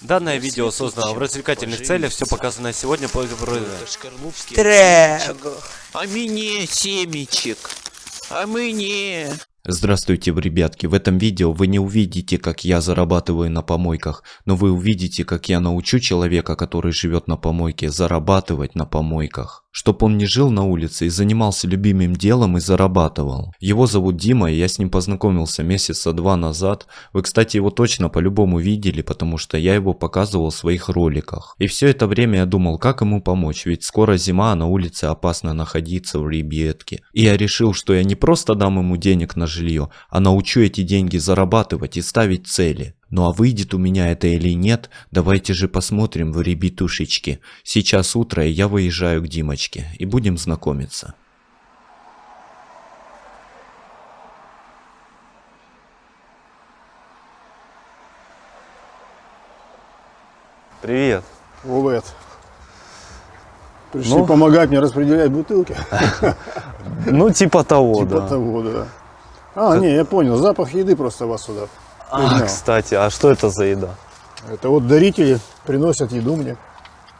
Данное видео создано в развлекательных целях, все показанное сегодня по... Трего. А мне семечек. А мне... Здравствуйте, ребятки. В этом видео вы не увидите, как я зарабатываю на помойках, но вы увидите, как я научу человека, который живет на помойке, зарабатывать на помойках. Чтоб он не жил на улице и занимался любимым делом и зарабатывал. Его зовут Дима, и я с ним познакомился месяца два назад. Вы, кстати, его точно по-любому видели, потому что я его показывал в своих роликах. И все это время я думал, как ему помочь, ведь скоро зима, а на улице опасно находиться в ребятке. И я решил, что я не просто дам ему денег на жилье, а научу эти деньги зарабатывать и ставить цели. Ну а выйдет у меня это или нет, давайте же посмотрим в ребятушечки. Сейчас утро, и я выезжаю к Димочке, и будем знакомиться. Привет. Привет. Пришли Ну? помогать мне распределять бутылки. Ну, типа того, Типа да. того, да. А, не, я понял. Запах еды просто вас сюда. А, кстати, а что это за еда? Это вот дарители приносят еду мне.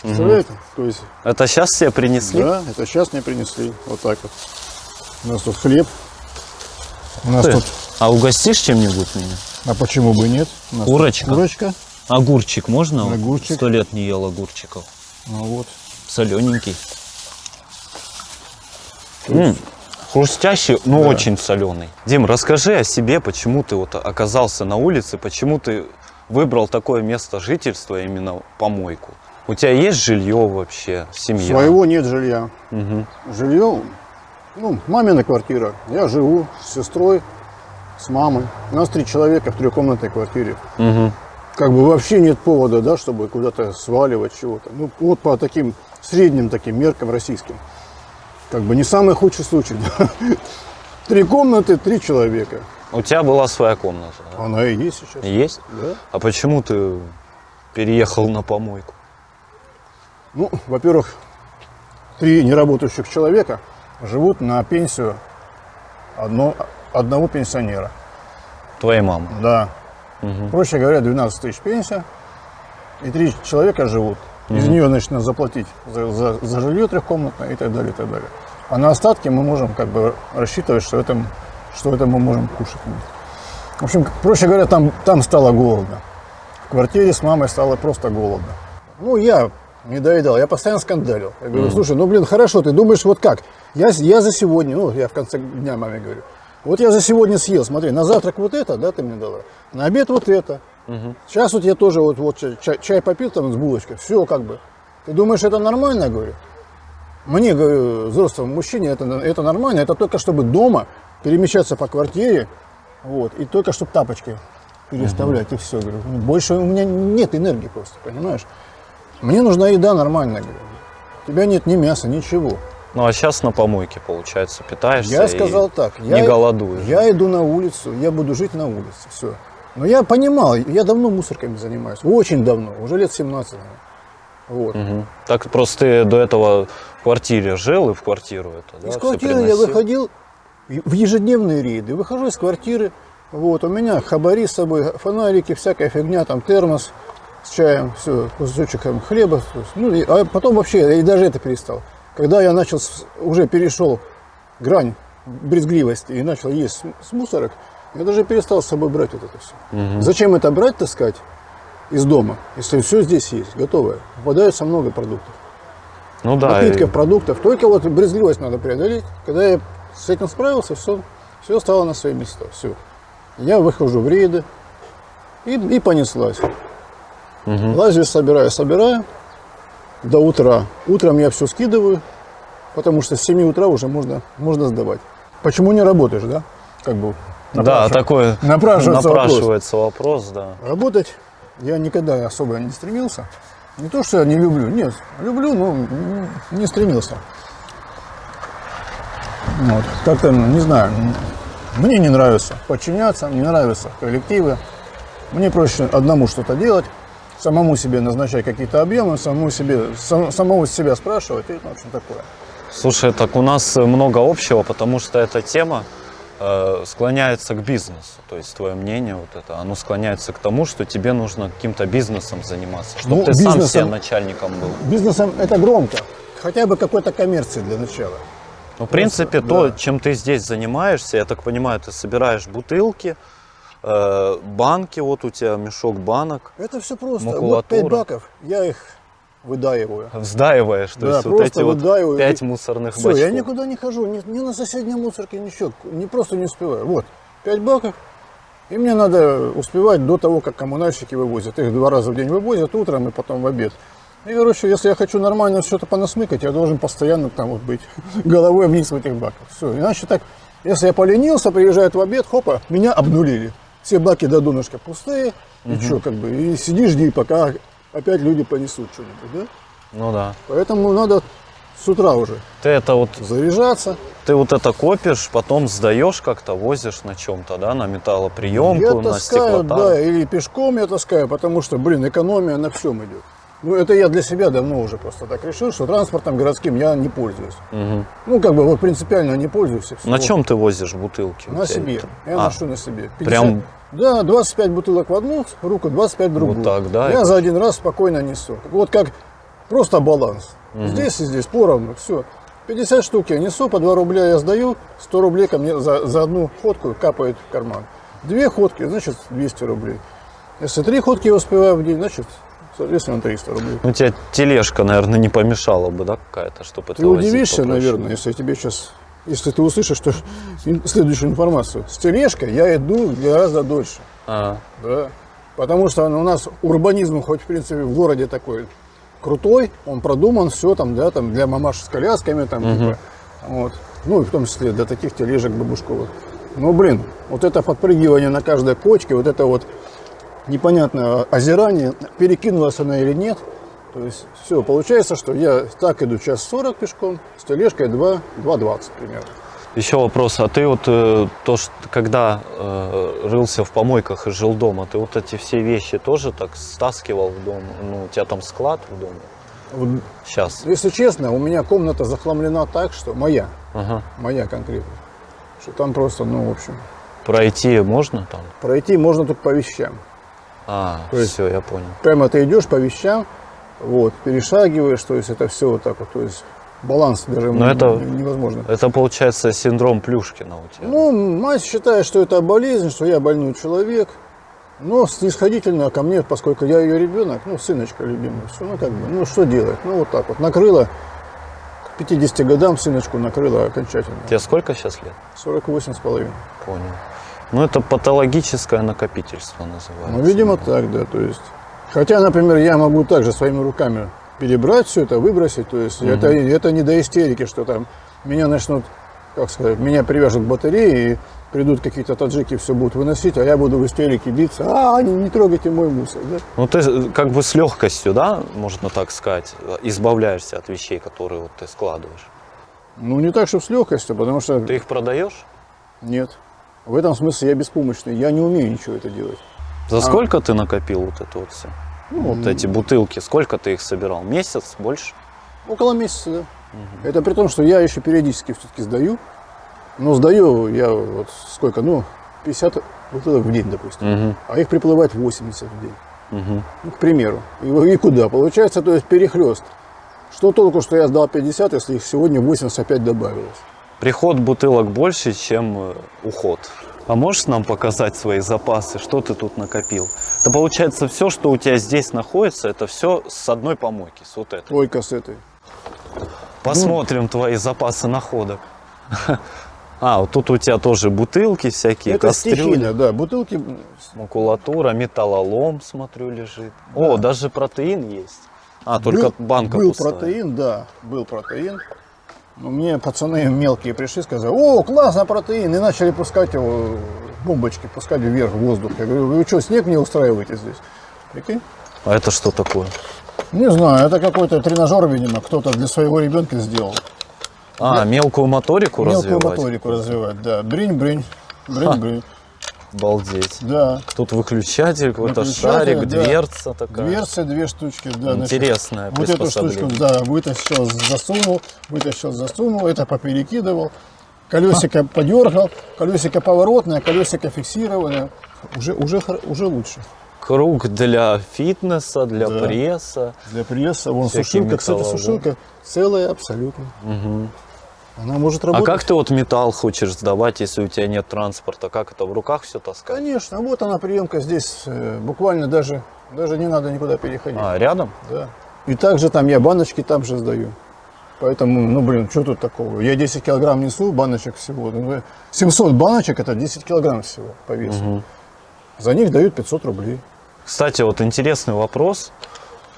Представляете? То есть, Это сейчас все принесли? да, это сейчас мне принесли. Вот так вот. У нас тут хлеб. У нас Ты, тут... А угостишь чем-нибудь меня? А почему бы нет? Курочка? Курочка. Огурчик можно? Огурчик. Сто лет не ел огурчиков. Ну вот. Солененький. М, Хрустящий, но очень соленый. Дим, расскажи о себе, почему ты вот оказался на улице, почему ты выбрал такое место жительства, именно помойку. У тебя есть жилье вообще, семья? Своего нет жилья. Мгм. Жилье, ну, мамина квартира. Я живу с сестрой, с мамой. У нас три человека в трехкомнатной квартире. Мгм. Как бы вообще нет повода, да, чтобы куда-то сваливать чего-то. Ну, вот по таким средним таким меркам российским. Как бы не самый худший случай. Три комнаты, три человека. У тебя была своя комната, да? Она и есть сейчас. Есть? Да. А почему ты переехал на помойку? Ну, во-первых, три неработающих человека живут на пенсию одно, одного пенсионера. Твоей мамы. Да. Проще говоря, 12 тысяч пенсия. И три человека живут. Из нее, значит, надо заплатить за, за, за жилье трехкомнатное и так далее, и так далее. А на остатки мы можем как бы рассчитывать, что это, что это мы можем кушать. В общем, проще говоря, там, там стало голодно. В квартире с мамой стало просто голодно. Ну, я не доедал, я постоянно скандалил. Я говорю, слушай, ну, блин, хорошо, ты думаешь, вот как? Я, я за сегодня, ну, я в конце дня маме говорю, вот я за сегодня съел, смотри, на завтрак вот это, да, ты мне дала, на обед вот это. Сейчас вот я тоже вот, вот чай, чай попил там с булочкой, все как бы. Ты думаешь, это нормально, говорю? Мне, говорю, взрослому мужчине это, это нормально, это только чтобы дома перемещаться по квартире, вот, и только чтобы тапочки переставлять, и все. Говорю, «Ну, больше у меня нет энергии просто, понимаешь? Мне нужна еда нормальная, говорю. У тебя нет ни мяса, ничего. Ну а сейчас на помойке, получается, питаешься Я сказал так. не я, голодуешь. Я иду на улицу, я буду жить на улице, все. Но я понимал, я давно мусорками занимаюсь, очень давно, уже лет 17. наверное. Вот. Мгм. Так просто ты до этого в квартире жил и в квартиру это, да? Из квартиры я выходил в ежедневные рейды. Выхожу из квартиры, вот, у меня хабари с собой, фонарики, всякая фигня, там термос с чаем, все, кусочек там, хлеба. есть, Ну, и- а потом вообще, я и даже это перестал. Когда я начал, уже перешел грань брезгливости и начал есть с мусорок, я даже перестал с собой брать вот это все. Зачем это брать, таскать из дома, если все здесь есть, готовое? Попадается много продуктов Ну да. напитков, и- продуктов. Только вот брезгливость надо преодолеть. Когда я с этим справился, все, все стало на свои места. Все. Я выхожу в рейды и, и понеслась. Лазю, собираю, собираю до утра. Утром я все скидываю, потому что с 7 утра уже можно, можно сдавать. Почему не работаешь, да? Как бы Да, такой напрашивается вопрос. напрашивается вопрос, да. Работать я никогда особо не стремился. Не то, что я не люблю, нет, люблю, но не стремился. Вот. Как-то, ну, не знаю, мне не нравится подчиняться, не нравятся коллективы. Мне проще одному что-то делать, самому себе назначать какие-то объемы, самому себе, сам- самого себя спрашивать и, ну, в общем, такое. Слушай, так у нас много общего, потому что эта тема э, склоняется к бизнесу. То есть твое мнение вот это, оно склоняется к тому, что тебе нужно каким-то бизнесом заниматься, чтобы Ну, ты сам бизнесом- себе начальником был. Бизнесом это громко. Хотя бы какой-то коммерции для начала. Ну, в принципе, то, да. чем ты здесь занимаешься, я так понимаю, ты собираешь бутылки, э, банки, вот у тебя мешок банок, Это все просто. Вот Макулатура. 5 баков, я их выдаиваю. вздаиваешь, то Да, есть вот просто эти вот выдаиваю. пять мусорных Все, бачков. я никуда не хожу, ни, ни на соседней мусорке, ничего, не просто не успеваю. Вот, 5 баков, и мне надо успевать до того, как коммунальщики вывозят. Их два раза в день вывозят, утром и потом в обед. И, короче, если я хочу нормально что-то понасмыкать, я должен постоянно там вот быть головой вниз в этих баках. Все, иначе так, если я поленился, приезжает в обед, хопа, меня обнулили. Все баки до донышка пустые, и что, как бы, и сиди, жди, пока опять люди понесут что-нибудь, да? Ну да. Поэтому надо с утра уже Ты это вот, заряжаться. ты вот это копишь, потом сдаешь как-то, возишь на чем-то, да, на металлоприемку, Я на таскаю, стеклотару. да, или пешком я таскаю, потому что, блин, экономия на всем идет. Ну, это я для себя давно уже просто так решил, что транспортом городским я не пользуюсь. Мгм. Ну, как бы вот принципиально не пользуюсь. На чем ты возишь бутылки? На себе. Я А, ношу на себе. прям- Да, 25 бутылок в одну руку, 25 в другую. Вот так, да, Я за один раз спокойно несу. Вот как просто баланс. Здесь и здесь поровну, все. 50 штук я несу, по 2 рубля я сдаю, 100 рублей ко мне за, за одну ходку капает в карман. Две ходки, значит 200 рублей. Если три ходки я успеваю в день, значит, соответственно, 300 рублей. Ну, тебе тележка, наверное, не помешала бы, да, какая-то, чтобы Ты удивишься, попроще. наверное, если я тебе сейчас, если ты услышишь что, следующую информацию. С тележкой я иду гораздо дольше. А, Да. Потому что у нас урбанизм, хоть в принципе в городе такой крутой, он продуман, все там, да, там для мамаш с колясками, там, типа, вот. Ну, и в том числе для таких тележек бабушковых. Ну, блин, вот это подпрыгивание на каждой кочке, вот это вот непонятное озирание, перекинулась она или нет. То есть, все, получается, что я так иду час 40 пешком, с тележкой 2, 2,20 примерно. Еще вопрос, а ты вот э, то, что когда э, рылся в помойках и жил дома, ты вот эти все вещи тоже так стаскивал в дом? Ну, у тебя там склад в доме? Вот, Сейчас. если честно, у меня комната захламлена так, что моя, Ага. моя конкретно, что там просто, ну, в общем, Пройти можно там? пройти можно только по вещам. А, То есть- все, я понял. Прямо ты идешь по вещам, вот, перешагиваешь, то есть это все вот так вот, то есть баланс даже Но м- это- невозможно. Это получается синдром Плюшкина у тебя. Ну, мать считает, что это болезнь, что я больной человек, но снисходительно ко мне, поскольку я ее ребенок, ну, сыночка любимый, все, ну, как бы, ну, что делать? Ну, вот так вот, накрыло, к 50 годам сыночку накрыло окончательно. Тебе сколько сейчас лет? 48 с половиной. Понял. Ну, это патологическое накопительство называется. Ну, видимо, так, да, то есть. Хотя, например, я могу также своими руками перебрать все это, выбросить, то есть это, это не до истерики, что там меня начнут, как сказать, меня привяжут к батарее и придут какие-то таджики, все будут выносить, а я буду в истерике биться, а, не, не трогайте мой мусор, да? Ну, ты как бы с легкостью, да, можно так сказать, избавляешься от вещей, которые вот ты складываешь. Ну, не так, чтобы с легкостью, потому что Ты их продаешь? нет. В этом смысле я беспомощный, я не умею ничего это делать. А. За сколько ты накопил вот это вот все? Ну, вот эти бутылки, сколько ты их собирал? Месяц? Больше? Около месяца, да. Это при том, что я еще периодически все-таки сдаю. Но сдаю я вот сколько, ну, 50 бутылок в день, допустим. Мгм. А их приплывает 80 в день. Мгм. Ну, к примеру. И, и куда? Получается, то есть перехлест. Что толку, что я сдал 50, если их сегодня 85 добавилось? Приход бутылок больше, чем э, уход. А можешь нам показать свои запасы, что ты тут накопил? Это получается все, что у тебя здесь находится, это все с одной помойки, с вот этой. Ой, кассеты. Посмотрим твои запасы находок. А, вот тут у тебя тоже бутылки всякие, Это кастрюли, стихийно, да. Бутылки, макулатура, металлолом, смотрю, лежит. О, даже протеин есть. А, только был, банка был пустая. протеин, да, был протеин. Но мне пацаны мелкие пришли, сказали, о, классно протеин, и начали пускать его, бомбочки, пускать вверх в воздух. Я говорю, вы что, снег не устраиваете здесь? Прикинь? А это что такое? Не знаю, это какой-то тренажер, видимо, кто-то для своего ребенка сделал. А, мелкую моторику Мелкую развивать? моторику развивать, да. Бринь-бринь, бринь-бринь, Обалдеть. да. Тут выключатель, какой-то шарик, да. дверца такая. Дверцы, две штучки, да. значит, Интересное Вот эту штучку, да, вытащил, засунул, вытащил, засунул, это поперекидывал. Колесико подергал, колесико поворотное, колесико фиксированное. Уже, уже, уже лучше. Круг для фитнеса, для Да. пресса. Для пресса. Вон сушилка, кстати, металлы, да? сушилка целая абсолютно. Она может А работать. как ты вот металл хочешь сдавать, если у тебя нет транспорта? Как это в руках все таскать? Конечно, вот она приемка здесь, э, буквально даже, даже не надо никуда переходить. А, рядом? Да. И также там я баночки там же сдаю. Поэтому, ну блин, что тут такого? Я 10 килограмм несу, баночек всего. Ну, 700 баночек это 10 килограмм всего по весу. За них дают 500 рублей. Кстати, вот интересный вопрос,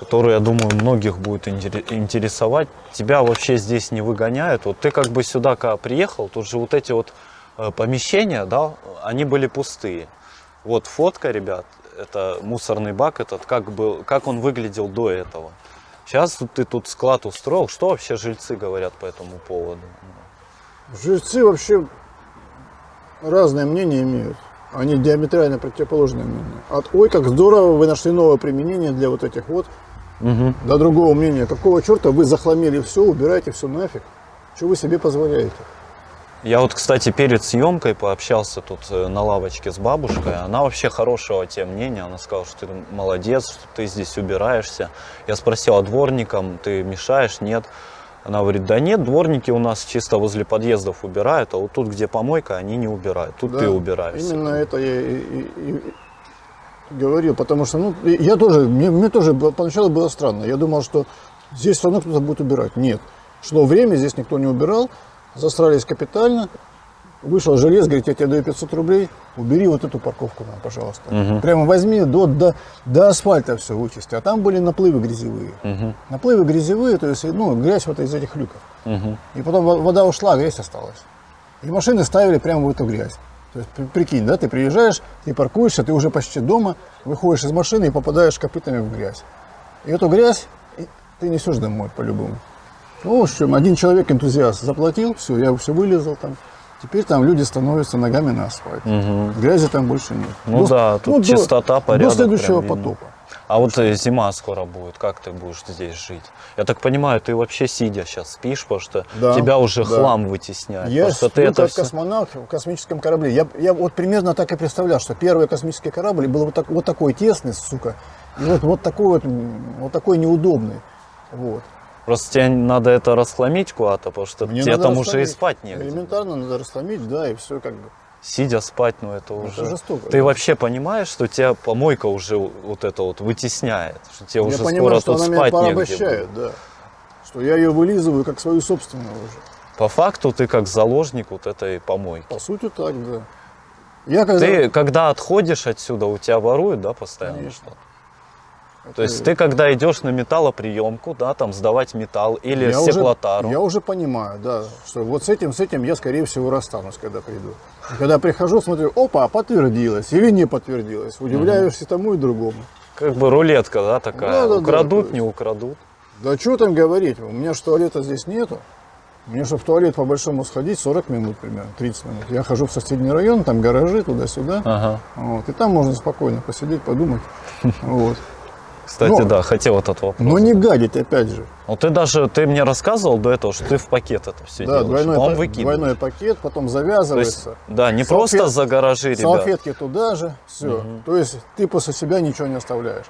который, я думаю, многих будет интере- интересовать. Тебя вообще здесь не выгоняют? Вот ты как бы сюда когда приехал, тут же вот эти вот э, помещения, да, они были пустые. Вот фотка, ребят, это мусорный бак этот, как, был, как он выглядел до этого. Сейчас ты тут склад устроил. Что вообще жильцы говорят по этому поводу? Жильцы вообще разное мнение имеют. Они диаметрально противоположное мнение. От ой, как здорово, вы нашли новое применение для вот этих вот, до другого мнения. Какого черта вы захламили все, убирайте все нафиг. Что вы себе позволяете? Я вот, кстати, перед съемкой пообщался тут э, на лавочке с бабушкой. Она вообще хорошего тебе мнения. Она сказала, что ты молодец, что ты здесь убираешься. Я спросил, а дворникам ты мешаешь? Нет. Она говорит, да нет, дворники у нас чисто возле подъездов убирают, а вот тут, где помойка, они не убирают. Тут ты Да, убираешься. Именно это я и, и- и говорил, потому что, ну, я тоже, мне, мне тоже было- поначалу было странно. Я думал, что здесь все равно кто-то будет убирать. Нет. Шло время, здесь никто не убирал, засрались капитально. Вышел желез, говорит, я тебе даю 500 рублей, убери вот эту парковку нам, пожалуйста. Прямо возьми до, до, до асфальта все вычисти. А там были наплывы грязевые. Наплывы грязевые, то есть, ну, грязь вот из этих люков. И потом во- вода ушла, а грязь осталась. И машины ставили прямо в эту грязь. То есть, при- прикинь, да, ты приезжаешь, ты паркуешься, ты уже почти дома, выходишь из машины и попадаешь копытами в грязь. И эту грязь ты несешь домой по-любому. Ну, в общем, один человек, энтузиаст, заплатил, все, я все вылезал там. Теперь там люди становятся ногами на асфальт. Грязи там больше нет. Ну да, тут до- чистота, порядок До следующего видно. А вот э, зима скоро будет, как ты будешь здесь жить? Я так понимаю, ты вообще сидя сейчас спишь, потому что Да, тебя уже да. хлам вытесняет. Я что ты сплю это как всё- космонавт в космическом корабле. Я, я вот примерно так и представлял, что первый космический корабль был вот, так, вот такой тесный, сука, и вот, вот такой вот, вот такой неудобный. Вот. Просто тебе надо это расхламить куда-то, потому что Мне тебе там уже и спать негде. Элементарно надо расслабить, да, и все как бы. Сидя спать, ну это уже... жестоко, Ты да. вообще понимаешь, что тебя помойка уже вот это вот вытесняет? Что тебе я уже понимаю, скоро что тут она меня спать негде порабощает, будет? да. Что я ее вылизываю как свою собственную уже. По факту ты как заложник вот этой помойки. По сути так, да. Я когда... Ты когда отходишь отсюда, у тебя воруют, да, постоянно что-то? То есть ты когда идешь на металлоприемку, да, там сдавать металл или я уже, стеклотару, я уже понимаю, да, что вот с этим, с этим я, скорее всего, расстанусь, когда приду. И когда прихожу, смотрю, опа, подтвердилось или не подтвердилось. Удивляешься тому и другому. как бы рулетка, да, такая, Да-да-да, украдут, то не украдут. Да что там говорить, у меня же туалета здесь нету. Мне, чтобы в туалет по-большому сходить, 40 минут примерно, 30 минут. Я хожу в соседний район, там гаражи, туда-сюда. Ага. Вот, и там можно спокойно посидеть, подумать. Вот. Кстати, Ну, да, хотел этот вопрос. Но не гадить, опять же. Вот ты даже, ты мне рассказывал до этого, что ты в пакет это все Да, делаешь, двойной, потом па- выкидываешь. двойной пакет, потом То есть, завязывается. да, не Салфет- просто за гаражи, ребят. Салфетки туда же, все. То есть ты после себя ничего не оставляешь.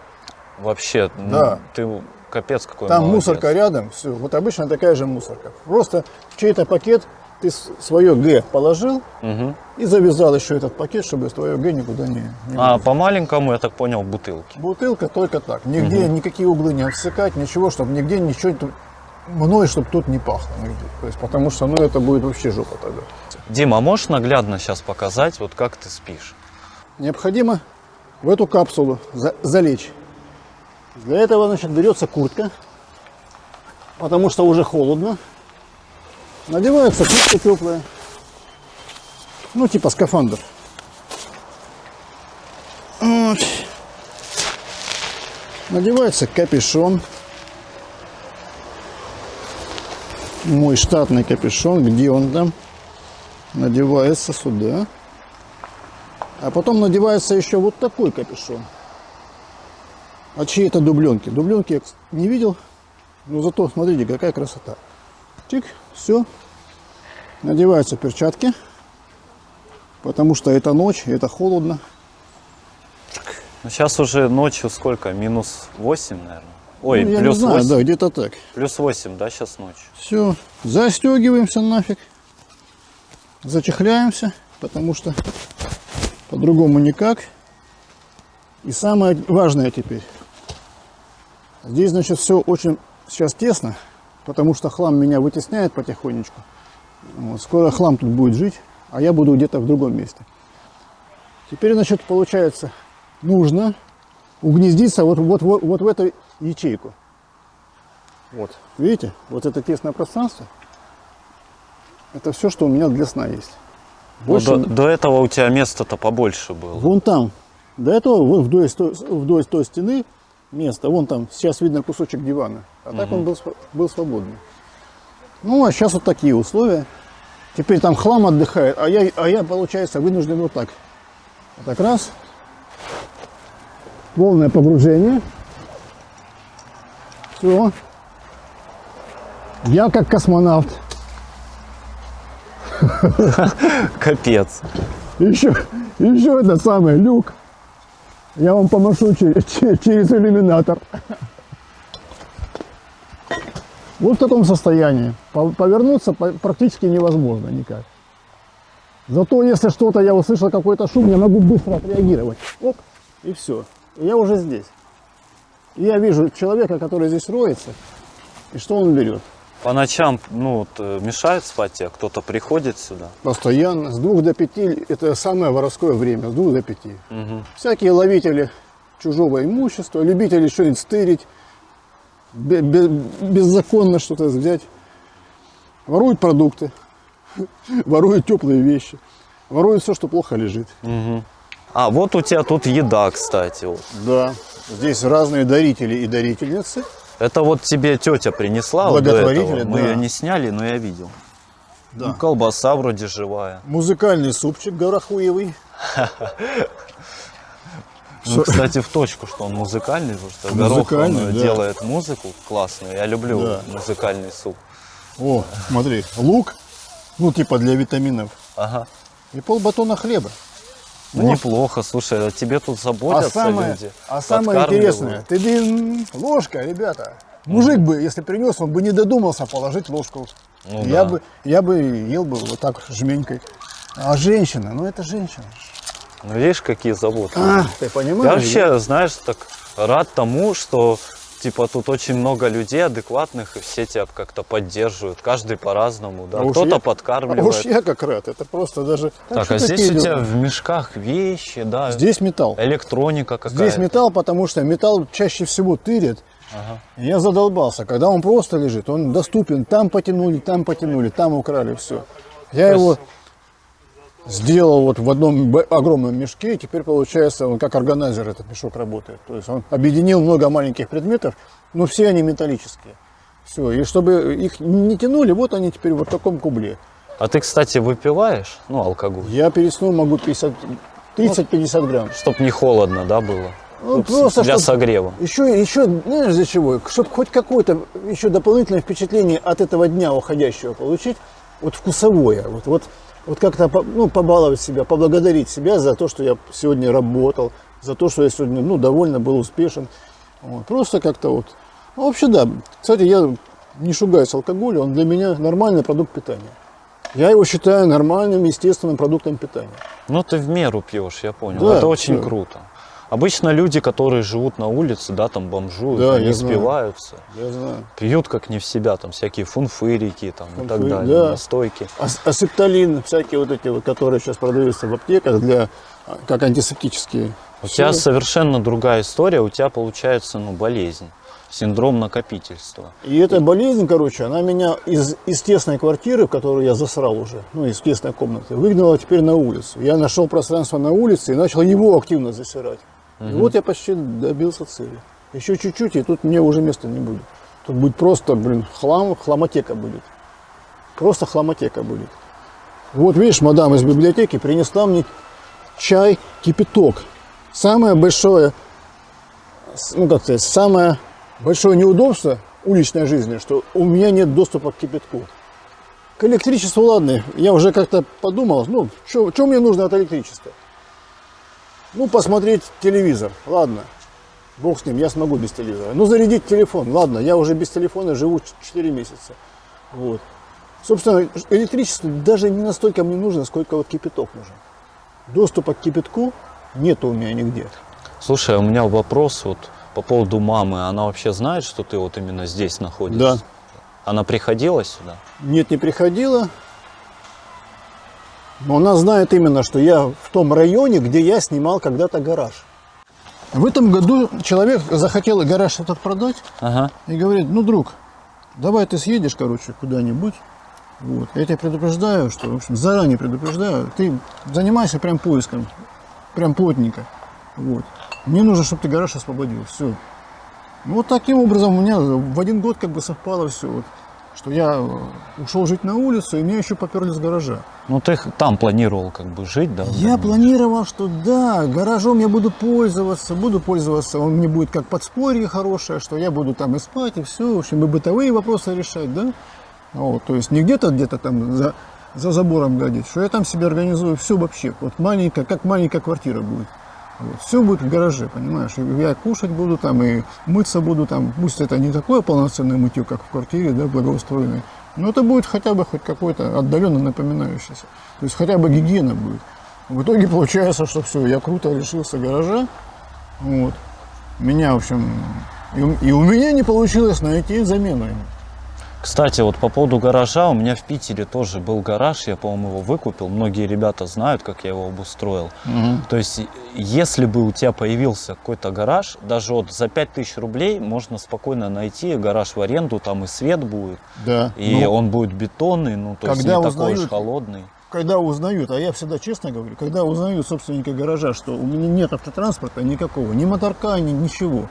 Вообще, ну, Да. ты капец какой Там молодец. мусорка рядом, все. Вот обычно такая же мусорка. Просто чей-то пакет ты свое Г положил и завязал еще этот пакет, чтобы твое Г никуда не, не А по маленькому, я так понял, бутылки. Бутылка только так. Нигде никакие углы не обсекать, ничего, чтобы нигде ничего мной, чтобы тут не пахло нигде. То есть, потому что ну, это будет вообще жопа тогда. Дима, а можешь наглядно сейчас показать, вот как ты спишь? Необходимо в эту капсулу за- залечь. Для этого, значит, берется куртка, потому что уже холодно. Надевается куртка теплая. Ну, типа скафандр. Вот. Надевается капюшон. Мой штатный капюшон. Где он там? Надевается сюда. А потом надевается еще вот такой капюшон. От чьей это дубленки. Дубленки я не видел. Но зато смотрите, какая красота. Чик, все. Надеваются перчатки, потому что это ночь, это холодно. Ну, сейчас уже ночью сколько? Минус 8, наверное. Ой, Ну, плюс знаю, 8. да, где-то так. Плюс 8, да, сейчас ночь. Все, застегиваемся нафиг. Зачехляемся, потому что по-другому никак. И самое важное теперь. Здесь, значит, все очень сейчас тесно, потому что хлам меня вытесняет потихонечку. Вот, скоро хлам тут будет жить, а я буду где-то в другом месте. Теперь, значит, получается, нужно угнездиться вот, вот, вот, вот в эту ячейку. Вот, видите, вот это тесное пространство, это все, что у меня для сна есть. Ну, Больше до, до этого у тебя места-то побольше было. вон там, до этого вдоль, вдоль той стены место, вон там, сейчас видно кусочек дивана, а так он был, был свободный. Ну, а сейчас вот такие условия. Теперь там хлам отдыхает, а я, а я получается, вынужден вот так. Вот так раз. Полное погружение. Все. Я как космонавт. Капец. Еще, еще это самое, люк. Я вам помашу через, через иллюминатор. Вот в таком состоянии. По- Повернуться по- практически невозможно никак. Зато если что-то, я услышал какой-то шум, я могу быстро отреагировать. Оп, и все. Я уже здесь. И я вижу человека, который здесь роется, и что он берет. По ночам, ну, вот, э, мешает спать тебе? Кто-то приходит сюда? Постоянно. С двух до пяти это самое воровское время, с двух до пяти. Мгм. Всякие ловители чужого имущества, любители что-нибудь стырить, бе- бе- беззаконно что-то взять. Воруют продукты, воруют теплые вещи, воруют все, что плохо лежит. Мгм. А, вот у тебя тут еда, кстати. вот. Да, здесь разные дарители и дарительницы. Это вот тебе тетя принесла вот Благотворители, этого. Мы да. ее не сняли, но я видел. Да. Ну, колбаса вроде живая. Музыкальный супчик горохуевый. Ну, кстати, в точку, что он музыкальный, потому что Горох он, делает музыку классную. Я люблю музыкальный суп. О, смотри, лук, ну типа для витаминов, Ага. и полбатона хлеба. Ну, неплохо, слушай, а тебе тут А заботятся самое, люди. а самое интересное, ты блин, ложка, ребята. Мужик бы, если принес, он бы не додумался положить ложку. Ну я да. бы, я бы ел бы вот так жменькой. А женщина, ну это женщина. Ну, видишь, какие заботы. А, ты понимаешь? Я вообще, знаешь, так рад тому, что типа тут очень много людей адекватных, и все тебя как-то поддерживают. Каждый по-разному, да. А Кто-то я- подкармливает. А уж я как рад, это просто даже... Так, а здесь у тебя в мешках вещи, да. Здесь металл. электроника какая-то. Здесь металл, потому что металл чаще всего тырит. Ага. Я задолбался. Когда он просто лежит, он доступен. Там потянули, там потянули, там украли, все. Я То его сделал вот в одном огромном мешке, и теперь получается, он как органайзер этот мешок работает. То есть он объединил много маленьких предметов, но все они металлические. Все, и чтобы их не тянули, вот они теперь вот в таком кубле. А ты, кстати, выпиваешь, ну, алкоголь, Я перед сном могу 50, 30-50 грамм. чтоб не холодно, да, было? Ну, Вот просто для чтоб- согрева. Еще, еще, знаешь, для чего? Чтобы хоть какое-то еще дополнительное впечатление от этого дня уходящего получить, вот вкусовое, вот, вот, вот как-то ну, побаловать себя, поблагодарить себя за то, что я сегодня работал, за то, что я сегодня ну, довольно был успешен. Вот, просто как-то вот. Ну, вообще, да. Кстати, я не шугаюсь алкоголя, он для меня нормальный продукт питания. Я его считаю нормальным, естественным продуктом питания. Ну, ты в меру пьешь, я понял. Да, Это очень да. круто. Обычно люди, которые живут на улице, да, там бомжуют, Да, они я знаю. спиваются, Я знаю. пьют как не в себя, там всякие фунфырики там, и так далее, да. настойки. Ас- Асептолин, всякие вот эти вот, которые сейчас продаются в аптеках для а, как антисептические. У Всё. тебя совершенно другая история, у тебя получается, ну, болезнь, синдром накопительства. И эта болезнь, короче, она меня из, из тесной квартиры, в которую я засрал уже, ну, из тесной комнаты, выгнала теперь на улицу. Я нашел пространство на улице и начал его активно засирать. И вот я почти добился цели. Еще чуть-чуть, и тут мне уже места не будет. Тут будет просто, блин, хлам, хламотека будет. Просто хламотека будет. Вот видишь, мадам из библиотеки принесла мне чай, кипяток. Самое большое, ну как сказать, самое большое неудобство уличной жизни, что у меня нет доступа к кипятку. К электричеству, ладно, я уже как-то подумал, ну, что мне нужно от электричества? Ну, посмотреть телевизор, ладно, бог с ним, я смогу без телевизора. Ну, зарядить телефон, ладно, я уже без телефона живу 4 месяца. Вот. Собственно, электричество даже не настолько мне нужно, сколько вот кипяток нужен. Доступа к кипятку нету у меня нигде. Слушай, а у меня вопрос вот по поводу мамы. Она вообще знает, что ты вот именно здесь находишься? Да. Она приходила сюда? Нет, не приходила. Но она знает именно, что я в том районе, где я снимал когда-то гараж. В этом году человек захотел гараж этот продать Ага. и говорит, ну, друг, давай ты съедешь, короче, куда-нибудь. Вот. Я тебя предупреждаю, что, в общем, заранее предупреждаю, ты занимайся прям поиском, прям плотненько. Вот. Мне нужно, чтобы ты гараж освободил. Все. Ну, вот таким образом у меня в один год как бы совпало все. Вот, что я э, ушел жить на улицу, и меня еще поперли с гаража. Ну ты там планировал как бы жить, да? Я планировал, что да, гаражом я буду пользоваться, буду пользоваться, он мне будет как подспорье хорошее, что я буду там и спать, и все, в общем, и бытовые вопросы решать, да. Вот, то есть не где-то где-то там за, за забором гадить, что я там себе организую все вообще, вот маленькая, как маленькая квартира будет. Все будет в гараже, понимаешь, и я кушать буду там, и мыться буду там, пусть это не такое полноценное мытье, как в квартире, да, благоустроенной, но это будет хотя бы хоть какой-то отдаленно напоминающийся, то есть хотя бы гигиена будет. В итоге получается, что все, я круто лишился гаража. Вот. Меня, в общем, и, и у меня не получилось найти замену ему. Кстати, вот по поводу гаража, у меня в Питере тоже был гараж, я, по-моему, его выкупил. Многие ребята знают, как я его обустроил. То есть, если бы у тебя появился какой-то гараж, даже вот за 5000 рублей можно спокойно найти гараж в аренду, там и свет будет, Да. и Но он будет бетонный, ну, то есть не такой уж узнают- холодный. когда узнают, а я всегда честно говорю, когда узнают собственники гаража, что у меня нет автотранспорта никакого, ни моторка, ни ничего,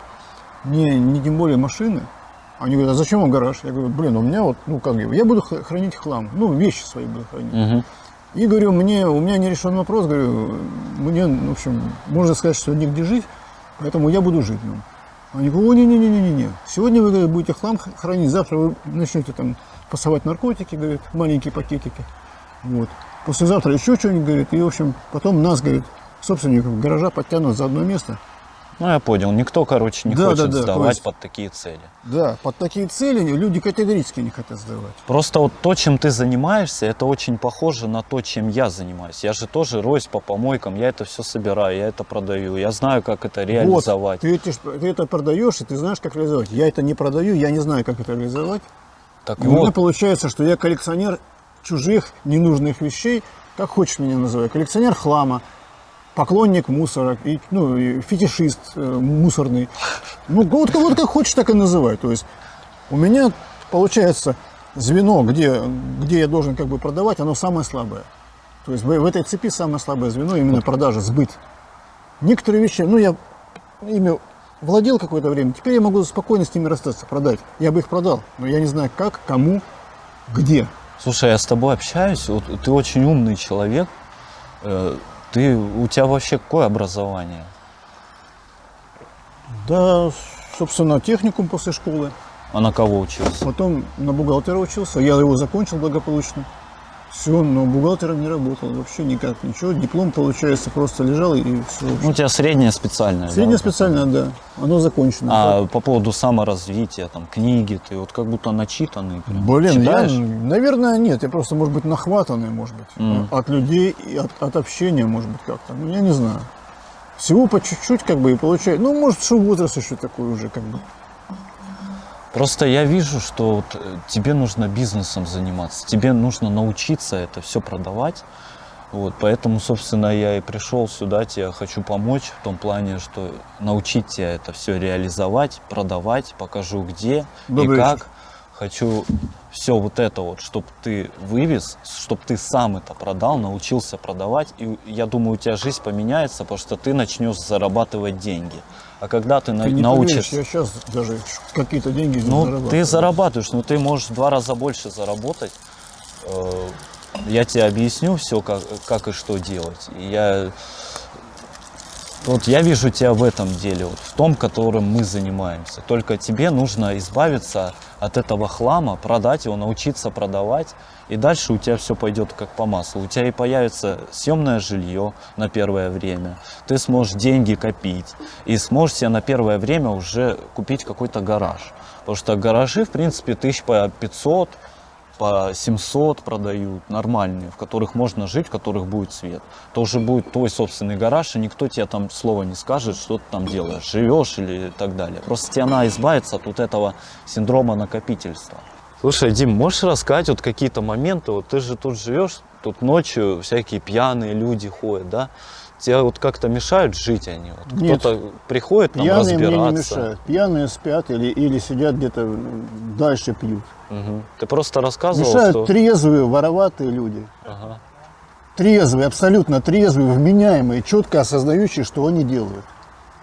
ни, ни тем более машины, они говорят, а зачем вам гараж? Я говорю, блин, у меня вот, ну как я буду хранить хлам, ну вещи свои буду хранить. Мгм. И говорю, мне, у меня не решен вопрос, говорю, мне, в общем, можно сказать, что негде жить, поэтому я буду жить в нем. Они говорят, о, не-не-не-не-не, сегодня вы говорит, будете хлам хранить, завтра вы начнете там пасовать наркотики, говорит, маленькие пакетики. Вот. Послезавтра еще что-нибудь, говорит, и, в общем, потом нас, говорит, собственников гаража подтянут за одно место. Ну, я понял. Никто, короче, не Да, хочет да, да, сдавать есть- под такие цели. Да, под такие цели люди категорически не хотят сдавать. Просто вот то, чем ты занимаешься, это очень похоже на то, чем я занимаюсь. Я же тоже роюсь по помойкам, я это все собираю, я это продаю. Я знаю, как это реализовать. Вот, ты, эти ты это продаешь, и ты знаешь, как реализовать. Я это не продаю, я не знаю, как это реализовать. Так И у меня вот, получается, что я коллекционер чужих ненужных вещей, как хочешь меня называй, коллекционер хлама, поклонник мусора, и, ну, и фетишист э, мусорный. Ну, вот, вот как хочешь, так и называй. То есть у меня получается звено, где, где я должен как бы продавать, оно самое слабое. То есть в, в этой цепи самое слабое звено именно продажа, сбыт. Некоторые вещи, ну я ими владел какое-то время, теперь я могу спокойно с ними расстаться, продать. Я бы их продал, но я не знаю как, кому, где. слушай, я с тобой общаюсь, вот ты очень умный человек. Ты, у тебя вообще какое образование? Да, собственно, техникум после школы. А на кого учился? Потом на бухгалтера учился, я его закончил благополучно. Все, но бухгалтером не работал вообще никак, ничего. Диплом, получается, просто лежал и все. Ну, у тебя среднее специальное. да, Среднее вот это? специальное, да. Оно закончено. А по поводу саморазвития, там, книги, ты вот как будто начитанный. прям. Блин, я, Читаешь? наверное, нет. Я просто, может быть, нахватанный, может быть. Мгм. От людей и от, от общения, может быть, как-то. Ну, я не знаю. Всего по чуть-чуть, как бы, и получает. Ну, может, что возраст еще такой уже, как бы. Просто я вижу, что вот э, тебе нужно бизнесом заниматься, тебе нужно научиться это все продавать. Вот, поэтому, собственно, я и пришел сюда, тебе хочу помочь в том плане, что научить тебя это все реализовать, продавать, покажу где Добрый и вечер. как. Хочу все вот это вот, чтобы ты вывез, чтобы ты сам это продал, научился продавать. И я думаю, у тебя жизнь поменяется, потому что ты начнешь зарабатывать деньги. А когда ты, на- Ты не научишься... поверишь, я сейчас даже какие-то деньги Ну, зарабатываю. ты зарабатываешь, но ты можешь в два раза больше заработать. Э, Я тебе объясню все, как, как и что делать. Я Вот я вижу тебя в этом деле, вот, в том, которым мы занимаемся. Только тебе нужно избавиться от этого хлама, продать его, научиться продавать, и дальше у тебя все пойдет как по маслу. У тебя и появится съемное жилье на первое время, ты сможешь деньги копить, и сможешь себе на первое время уже купить какой-то гараж. Потому что гаражи, в принципе, тысяч по 500, по 700 продают, нормальные, в которых можно жить, в которых будет свет. То уже будет твой собственный гараж, и никто тебе там слова не скажет, что ты там делаешь, живешь или так далее. Просто тебе надо избавиться от вот этого синдрома накопительства. Слушай, Дим, можешь рассказать вот какие-то моменты, вот ты же тут живешь, тут ночью всякие пьяные люди ходят, да? Тебе вот как-то мешают жить они? Вот. Кто-то приходит там Пьяные мне не разбираться? мешают. Пьяные спят или, или сидят где-то дальше пьют. Мгм. Ты просто рассказывал, Мешают что... трезвые, вороватые люди. Ага. Трезвые, абсолютно трезвые, вменяемые, четко осознающие, что они делают.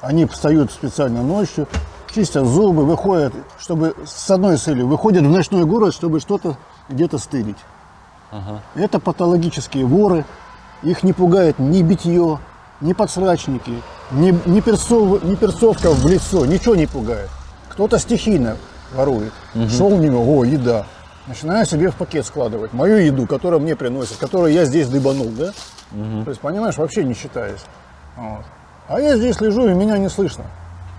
Они встают специально ночью, чистят зубы, выходят, чтобы с одной целью, выходят в ночной город, чтобы что-то где-то стырить. Ага. Это патологические воры. Их не пугает ни битье, ни подсрачники, ни, ни, перцов- ни перцовка в лицо, ничего не пугает. Кто-то стихийно ворует. Шел мимо, о, еда. Начинаю себе в пакет складывать мою еду, которую мне приносят, которую я здесь дыбанул, да? То есть, понимаешь, вообще не считаюсь. Вот. А я здесь лежу, и меня не слышно.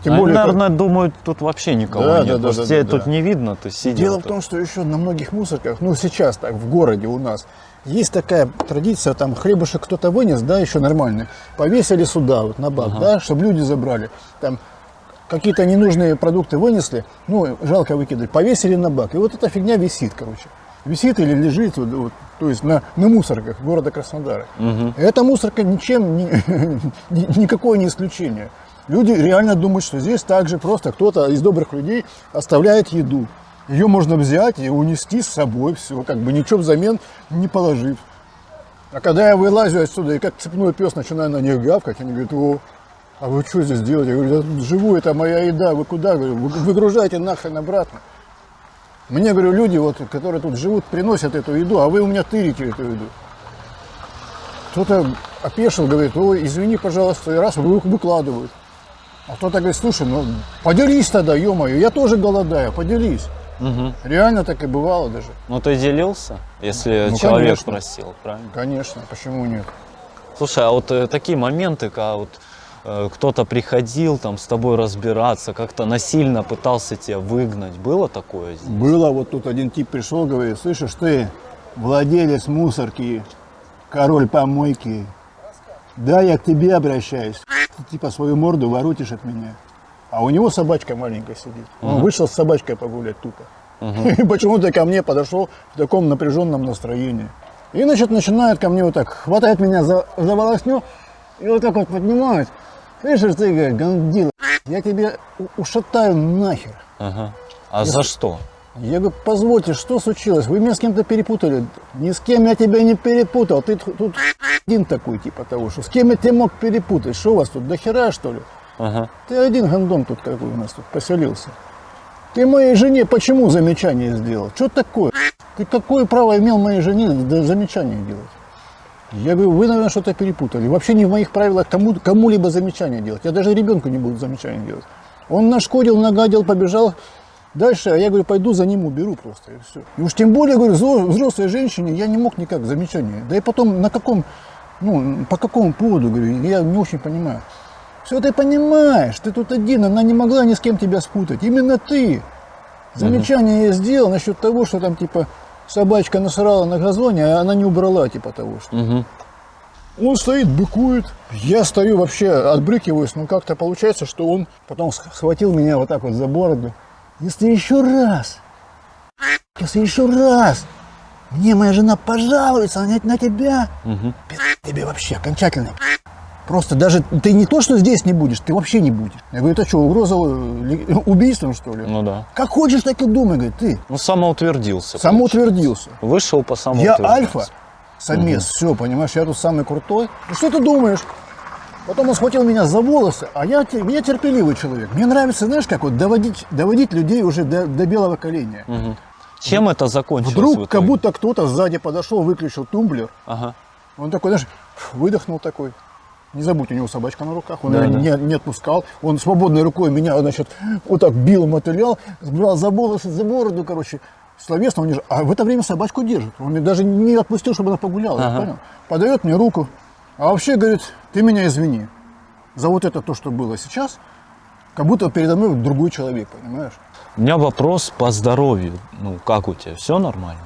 Тем Они, более, как- наверное, думают, тут вообще никого Да, нет. да, да, да, тебе да, тут да. не видно, ты сидел. Дело в тут. том, что еще на многих мусорках, ну сейчас так, в городе у нас, есть такая традиция, там хлебушек кто-то вынес, да, еще нормальный, повесили сюда, вот на бак, да, чтобы люди забрали. Там какие-то ненужные продукты вынесли, ну, жалко выкидывать, повесили на бак. И вот эта фигня висит, короче. Висит или лежит, вот, вот, то есть на, на мусорках города Краснодара. И эта мусорка ничем, не- ни- никакое не исключение. Люди реально думают, что здесь также просто кто-то из добрых людей оставляет еду. Ее можно взять и унести с собой, все, как бы ничего взамен не положив. А когда я вылазю отсюда и как цепной пес начинаю на них гавкать, они говорят, о, а вы что здесь делаете? Я говорю, я живу, это моя еда, вы куда? «Вы- выгружайте нахрен обратно. Мне, говорю, люди, вот, которые тут живут, приносят эту еду, а вы у меня тырите эту еду. Кто-то опешил, говорит, ой, извини, пожалуйста, и раз вы- выкладывают. А кто-то говорит, слушай, ну поделись тогда, ё-моё, я тоже голодаю, поделись. Мгм. Реально так и бывало даже. Ну ты делился, если Ну, человек конечно. просил, правильно? Конечно, почему нет? Слушай, а вот э, такие моменты, когда вот э, кто-то приходил там с тобой разбираться, как-то насильно пытался тебя выгнать, было такое здесь? Было, вот тут один тип пришел, говорит, слышишь, ты владелец мусорки, король помойки, да, я к тебе обращаюсь. Ты типа свою морду воротишь от меня. А у него собачка маленькая сидит. Он вышел с собачкой погулять тупо. И почему-то ко мне подошел в таком напряженном настроении. И, значит, начинает ко мне вот так, хватает меня за, за волосню и вот так вот поднимает. Слышишь, ты, говорит, гандила, я тебе ушатаю нахер. Ага. А за что? Я говорю, позвольте, что случилось? Вы меня с кем-то перепутали. Ни с кем я тебя не перепутал. Ты тут один такой, типа того, что с кем я тебя мог перепутать? Что у вас тут, до хера, что ли? Ага. Ты один гандон тут какой у нас тут поселился. Ты моей жене почему замечание сделал? Что такое? Ты какое право имел моей жене замечание делать? Я говорю, вы, наверное, что-то перепутали. Вообще не в моих правилах кому, кому-либо замечание делать. Я даже ребенку не буду замечание делать. Он нашкодил, нагадил, побежал дальше, а я говорю, пойду за ним уберу просто, и все. И уж тем более, говорю, взро- взрослой женщине я не мог никак замечание. Да и потом, на каком, ну, по какому поводу, говорю, я не очень понимаю. Все ты понимаешь, ты тут один, она не могла ни с кем тебя спутать. Именно ты. Замечание я сделал насчет того, что там типа собачка насрала на газоне, а она не убрала типа того, что. Мгм. Он стоит, быкует. Я стою вообще, отбрыкиваюсь, но как-то получается, что он потом сх- схватил меня вот так вот за бороду. Если еще раз, если еще раз мне моя жена пожалуется на, на тебя, пи*** тебе вообще окончательно. Просто даже ты не то, что здесь не будешь, ты вообще не будешь. Я говорю, это что, угроза э, убийством, что ли? Ну да. Как хочешь, так и думай, говорит, ты Ну самоутвердился. самоутвердился. получается. Вышел по Я самоутвердился. альфа, самец, все, понимаешь, я тут самый крутой. Ну что ты думаешь? Потом он схватил меня за волосы, а я, я терпеливый человек. Мне нравится, знаешь, как вот доводить, доводить людей уже до, до белого коленя. Мгм. Чем это закончилось? Вдруг как будто кто-то сзади подошел, выключил тумблер. Ага. Он такой, знаешь, выдохнул такой. Не забудь, у него собачка на руках, он Да, ее да. не, не отпускал. Он свободной рукой меня, значит, вот так бил, мотылял, брал за волосы, за бороду, короче, словесно унижал. А в это время собачку держит. Он мне даже не отпустил, чтобы она погуляла, Ага. понял? Подает мне руку. А вообще, говорит, ты меня извини за вот это то, что было сейчас, как будто передо мной другой человек, понимаешь? У меня вопрос по здоровью. Ну, как у тебя? Все нормально?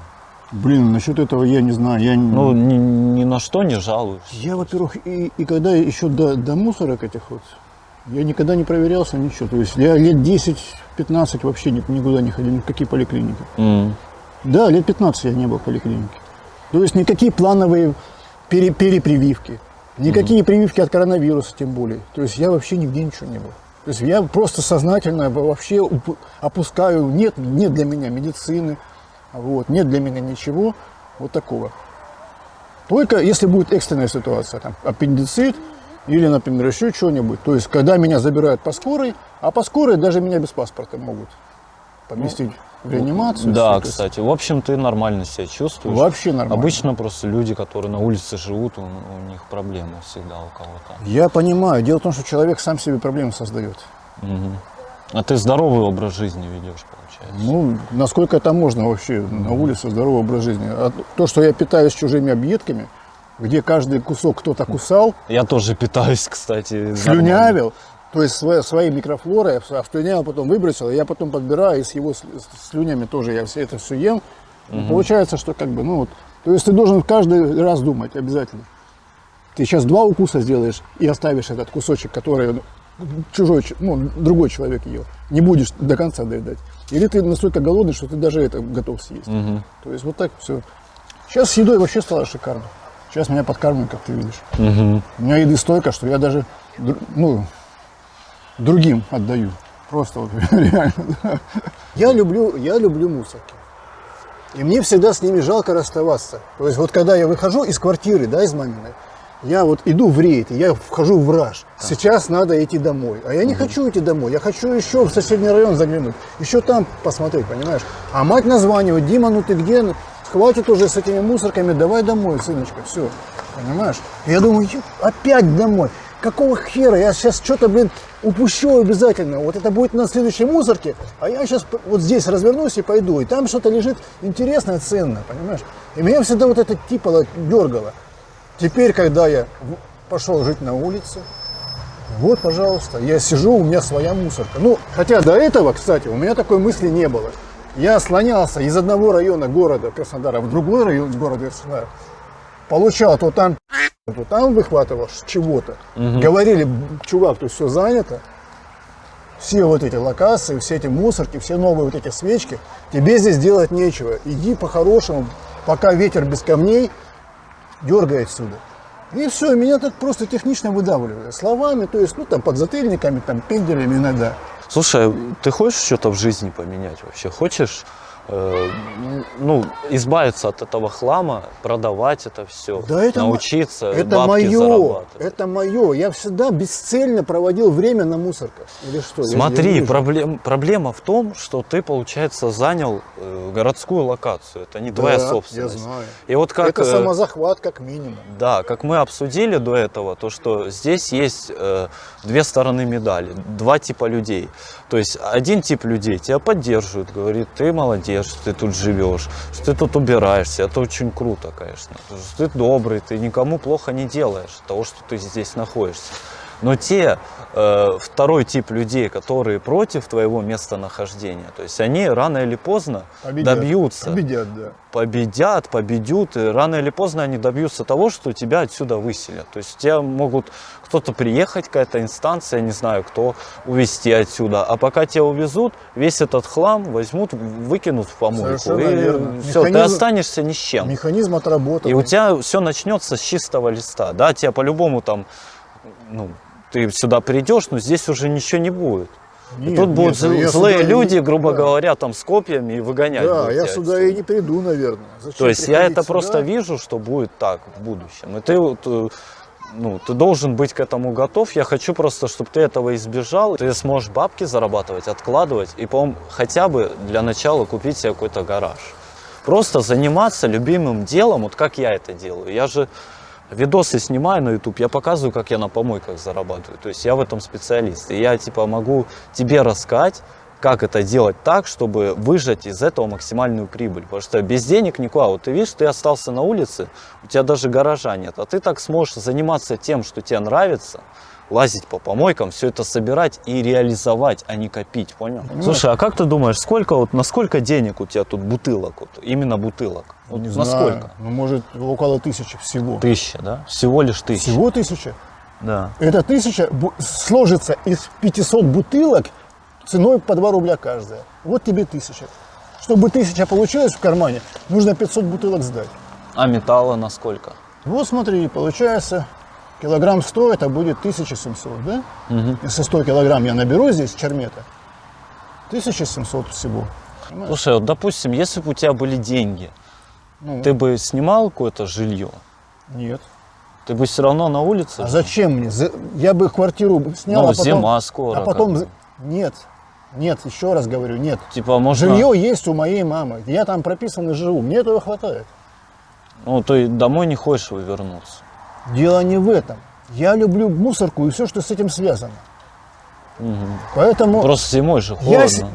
Блин, насчет этого я не знаю. Я, Ну, ни, ни на что не жалуешься. я во-первых, и, и когда еще до, до мусорок этих вот, я никогда не проверялся, ничего. То есть я лет 10-15 вообще ни- никуда не ходил, ни в какие поликлиники. М. Да, лет 15 я не был в поликлинике. То есть никакие плановые пере- перепрививки, никакие прививки от коронавируса тем более. То есть я вообще нигде ничего не был. То есть я просто сознательно вообще опускаю, нет, нет для меня медицины, вот, нет для меня ничего вот такого. Только если будет экстренная ситуация, там, аппендицит или, например, еще что-нибудь. То есть, когда меня забирают по скорой, а по скорой даже меня без паспорта могут поместить в реанимацию. Да, есть кстати. В общем, ты нормально себя чувствуешь. Вообще нормально. Обычно просто люди, которые на улице живут, у, у них проблемы всегда у кого-то. Я понимаю. Дело в том, что человек сам себе проблемы создает. Мгм. А ты здоровый образ жизни ведешь, получается? Ну, насколько это можно вообще на улице здоровый образ жизни. А то, что я питаюсь чужими объедками, где каждый кусок кто-то кусал, Я тоже питаюсь, кстати. слюнявил, то есть своей, своей микрофлорой, а слюнявил, потом выбросил, я потом подбираю, и с его слюнями тоже я все это все ем. Получается, что как бы, ну вот, то есть ты должен каждый раз думать обязательно. Ты сейчас два укуса сделаешь и оставишь этот кусочек, который ну, чужой, ну, другой человек ел. Не будешь до конца доедать. Или ты настолько голодный, что ты даже это готов съесть. То есть вот так все. Сейчас с едой вообще стало шикарно. Сейчас меня подкармливают, как ты видишь. Мгм. У меня еды столько, что я даже ну, другим отдаю. Просто вот реально. да. Я люблю, я люблю мусорки. И мне всегда с ними жалко расставаться. То есть вот когда я выхожу из квартиры, да, из маминой, я вот иду в рейд, я вхожу в раж. Сейчас надо идти домой. А я не хочу идти домой. Я хочу еще в соседний район заглянуть. Еще там посмотреть, понимаешь? А мать названивает, Дима, ну ты где? Ну, Хватит уже с этими мусорками, давай домой, сыночка, все. Понимаешь? Я думаю, «Ё, опять домой. Какого хера? Я сейчас что-то, блин, упущу обязательно. Вот это будет на следующей мусорке, а я сейчас вот здесь развернусь и пойду. И там что-то лежит интересное, ценное, понимаешь? И меня всегда вот это типа дергало. Теперь, когда я пошел жить на улице, вот, пожалуйста, я сижу, у меня своя мусорка. Ну, хотя до этого, кстати, у меня такой мысли не было. Я слонялся из одного района города Краснодара в другой район города Краснодара. Получал то там, то там выхватывал чего-то. Говорили, чувак, тут все занято. Все вот эти локации, все эти мусорки, все новые вот эти свечки, тебе здесь делать нечего. Иди по-хорошему, пока ветер без камней, дергай отсюда. И все, меня так просто технично выдавливают. Словами, то есть, ну, там, подзатыльниками, там, пенделями иногда. Слушай, ты хочешь что-то в жизни поменять вообще? Хочешь ну, избавиться от этого хлама, продавать это все, Да это научиться, Это бабки мое, зарабатывать? это мое. Я всегда бесцельно проводил время на мусорках. Или что? Я Смотри, проблем, проблема в том, что ты, получается, занял э, городскую локацию. Это не твоя Да, собственность. Я знаю. И вот как, это э, самозахват как минимум. да, как мы обсудили до этого, то что здесь есть э, две стороны медали, два типа людей. То есть один тип людей тебя поддерживает, говорит, ты молодец, что ты тут живешь, что ты тут убираешься, это очень круто, конечно. Что ты добрый, ты никому плохо не делаешь того, что ты здесь находишься. Но те, э, второй тип людей, которые против твоего местонахождения, то есть они рано или поздно Победят. добьются Победят, да. победят, победют, и рано или поздно они добьются того, что тебя отсюда выселят. То есть тебя могут кто-то приехать, какая-то инстанция, не знаю кто, увезти отсюда. А пока тебя увезут, весь этот хлам возьмут, выкинут в помойку. Совершенно и верно. все, ты Механизм- останешься ни с чем. Механизм отработан. И у тебя все начнется с чистого листа. Да, тебя по-любому там, ну, ты сюда придешь, но здесь уже ничего не будет. И Нет, тут будут нет, я злые сюда и- люди, грубо да. говоря, там с копьями и выгонять. Да, я сюда отсюда. и не приду, наверное. Зачем То есть я это сюда? просто вижу, что будет так в будущем. И ты, вот, э, ну, ты должен быть к этому готов. Я хочу просто, чтобы ты этого избежал. Ты сможешь бабки зарабатывать, откладывать и, по хотя бы для начала купить себе какой-то гараж. Просто заниматься любимым делом, вот как я это делаю. Я же видосы снимаю на YouTube, я показываю, как я на помойках зарабатываю. То есть я в этом специалист. И я типа могу тебе рассказать, как это делать так, чтобы выжать из этого максимальную прибыль. Потому что без денег никуда. Вот ты видишь, ты остался на улице, у тебя даже гаража нет. А ты так сможешь заниматься тем, что тебе нравится, лазить по помойкам, все это собирать и реализовать, а не копить, понял? Слушай, а как ты думаешь, сколько вот, на сколько денег у тебя тут бутылок, вот, именно бутылок? Вот Не на знаю, сколько? Ну, может, около тысячи всего. Тысяча, да? Всего лишь тысяча. Всего тысяча? Да. Эта тысяча сложится из 500 бутылок ценой по 2 рубля каждая. Вот тебе тысяча. Чтобы тысяча получилась в кармане, нужно 500 бутылок сдать. А металла на сколько? Вот смотри, получается, килограмм 100, это будет 1700, да? Если 100 килограмм я наберу здесь чермета, 1700 всего. Понимаешь? Слушай, вот допустим, если бы у тебя были деньги, Ну, ты бы снимал какое-то жилье, Нет. ты бы все равно на улице А жил? зачем мне? Я бы квартиру снял, Ну, а потом... зима скоро, А потом... Нет, нет, еще раз говорю, нет. Типа, можно... Жилье есть у моей мамы. Я там прописан и живу. Мне этого хватает. Ну, ты домой не хочешь вернуться. Дело не в этом. Я люблю мусорку и все, что с этим связано. Поэтому Просто зимой же холодно.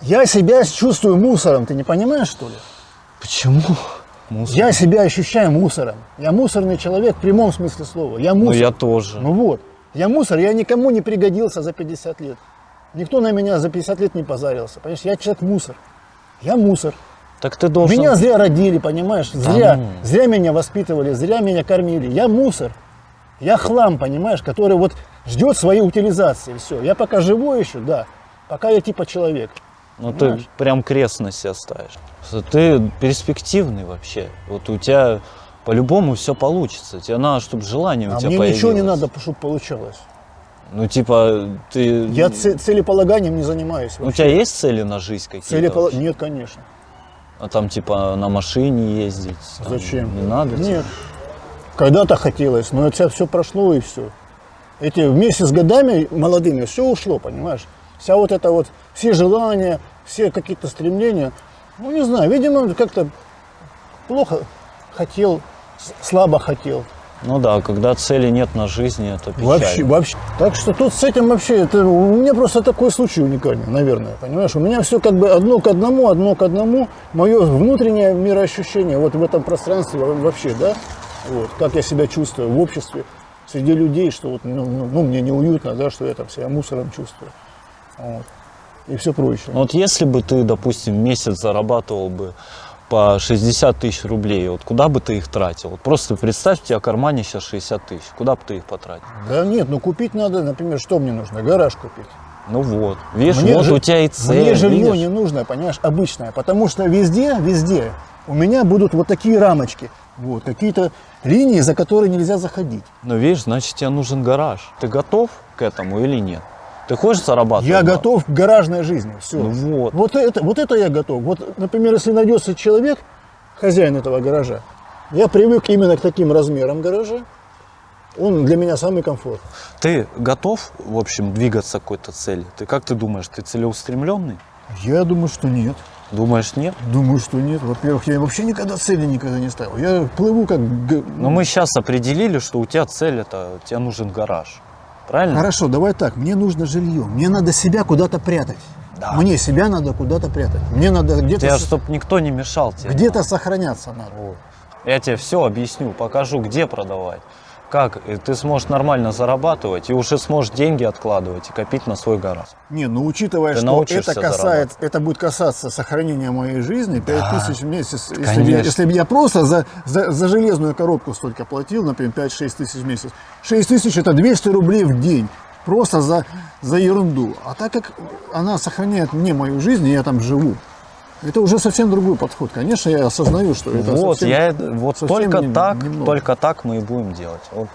я, я себя чувствую мусором. Ты не понимаешь, что ли? Почему? Мусор. Я себя ощущаю мусором. Я мусорный человек в прямом смысле слова. Я Ну, мусор. я тоже. Ну вот. Я мусор, я никому не пригодился за 50 лет. Никто на меня за 50 лет не позарился. Понимаешь, я человек мусор. Я мусор. Так ты должен... Меня зря родили, понимаешь? Зря, ну. зря меня воспитывали, зря меня кормили. Я мусор. Я хлам, понимаешь, который вот ждет своей утилизации. Все. Я пока живой еще, да. Пока я типа человек. Ну, ты прям крест на себя ставишь. Ты перспективный вообще. Вот у тебя по-любому все получится. Тебе надо, чтобы желание у А тебя мне появилось. ничего не надо, чтобы получалось. Ну, типа, ты... Я целеполаганием не занимаюсь. У вообще. тебя есть цели на жизнь какие-то? Вообще? Нет, конечно. А там, типа, на машине ездить? там Зачем? Не надо? тебе? Нет. Когда-то хотелось, но это все прошло и все. Эти вместе с годами молодыми все ушло, понимаешь? Вся вот это вот, все желания, все какие-то стремления. Ну, не знаю, видимо, как-то плохо хотел, слабо хотел. Ну да, когда цели нет на жизни, это печально. Вообще, вообще. Так что тут с этим вообще, это у меня просто такой случай уникальный, наверное, понимаешь? У меня все как бы одно к одному, одно к одному. Мое внутреннее мироощущение вот в этом пространстве во- вообще, да, вот, как я себя чувствую в обществе, среди людей, что вот, ну, ну, ну, мне неуютно, да, что я там себя мусором чувствую. Вот. И все прочее. Вот если бы ты, допустим, месяц зарабатывал бы по 60 тысяч рублей, вот куда бы ты их тратил? Вот просто представь, у тебя в кармане сейчас 60 тысяч, куда бы ты их потратил? Да нет, ну купить надо, например, что мне нужно? Гараж купить. Ну вот, видишь, Мне вот жи- у тебя и цель, Мне жилье видишь? не нужно, понимаешь, обычное. Потому что везде, везде у меня будут вот такие рамочки. Вот, какие-то линии, за которые нельзя заходить. Ну видишь, значит тебе нужен гараж. Ты готов к этому или нет? Ты хочешь зарабатывать? Я бабки? готов к гаражной жизни. Все. Ну вот. Вот это, вот это я готов. Вот, например, если найдется человек, хозяин этого гаража, я привык именно к таким размерам гаража. Он для меня самый комфорт. Ты готов, в общем, двигаться к какой-то цели? Ты как ты думаешь, ты целеустремленный? Я думаю, что нет. Думаешь, нет? Думаю, что нет. Во-первых, я вообще никогда цели никогда не ставил. Я плыву как... Но мы сейчас определили, что у тебя цель это, тебе нужен гараж. Правильно? Хорошо, давай так. Мне нужно жилье. Мне надо себя куда-то прятать. Да. Мне себя надо куда-то прятать. Мне надо где-то Тебе, с- чтобы никто не мешал тебе. где-то сохраняться надо. Вот. Я тебе все объясню, покажу, где продавать. Как ты сможешь нормально зарабатывать и уже сможешь деньги откладывать и копить на свой гараж. Не, ну учитывая, Ты что это касается, это будет касаться сохранения моей жизни, 5000 тысяч в месяц. Если бы, я, конечно. если бы я просто за, за, за железную коробку столько платил, например, 5-6 тысяч в месяц, 6 тысяч это 200 рублей в день. Просто за, за ерунду. А так как она сохраняет мне мою жизнь, и я там живу, это уже совсем другой подход. Конечно, я осознаю, что это вот, совсем- я вот совсем только не- так, немного. только так мы и будем делать. Вот.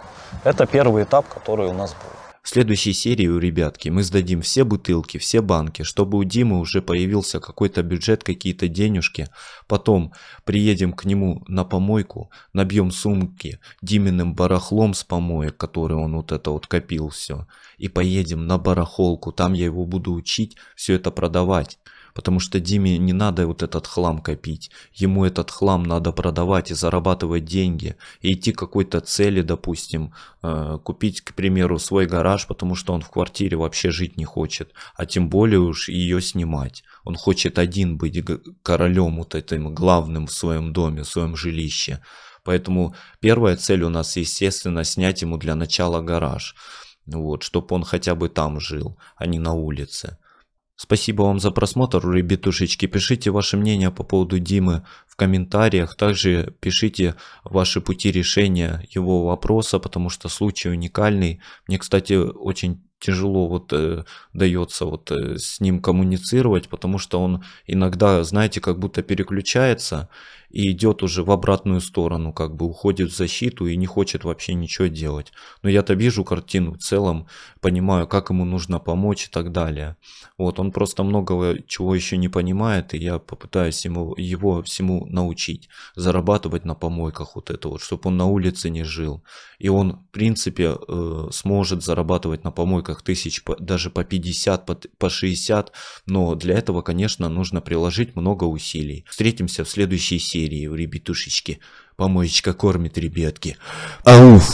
Это первый этап, который у нас был. В следующей серии у ребятки мы сдадим все бутылки, все банки, чтобы у Димы уже появился какой-то бюджет, какие-то денежки. Потом приедем к нему на помойку, набьем сумки Диминым барахлом с помоек, который он вот это вот копил все. И поедем на барахолку, там я его буду учить все это продавать. Потому что Диме не надо вот этот хлам копить. Ему этот хлам надо продавать и зарабатывать деньги. И идти к какой-то цели, допустим, э, купить, к примеру, свой гараж, потому что он в квартире вообще жить не хочет. А тем более уж ее снимать. Он хочет один быть королем вот этим главным в своем доме, в своем жилище. Поэтому первая цель у нас, естественно, снять ему для начала гараж. Вот, чтобы он хотя бы там жил, а не на улице. Спасибо вам за просмотр, ребятушечки. Пишите ваше мнение по поводу Димы в комментариях. Также пишите ваши пути решения его вопроса, потому что случай уникальный. Мне, кстати, очень тяжело вот э, дается вот э, с ним коммуницировать, потому что он иногда, знаете, как будто переключается и идет уже в обратную сторону, как бы уходит в защиту и не хочет вообще ничего делать. Но я-то вижу картину в целом, понимаю, как ему нужно помочь и так далее. Вот, он просто многого чего еще не понимает, и я попытаюсь ему, его всему научить. Зарабатывать на помойках вот это вот, чтобы он на улице не жил. И он, в принципе, э, сможет зарабатывать на помойках тысяч, даже по 50, по, по 60. Но для этого, конечно, нужно приложить много усилий. Встретимся в следующей серии, ребятушечки. Помоечка кормит ребятки. Ауф!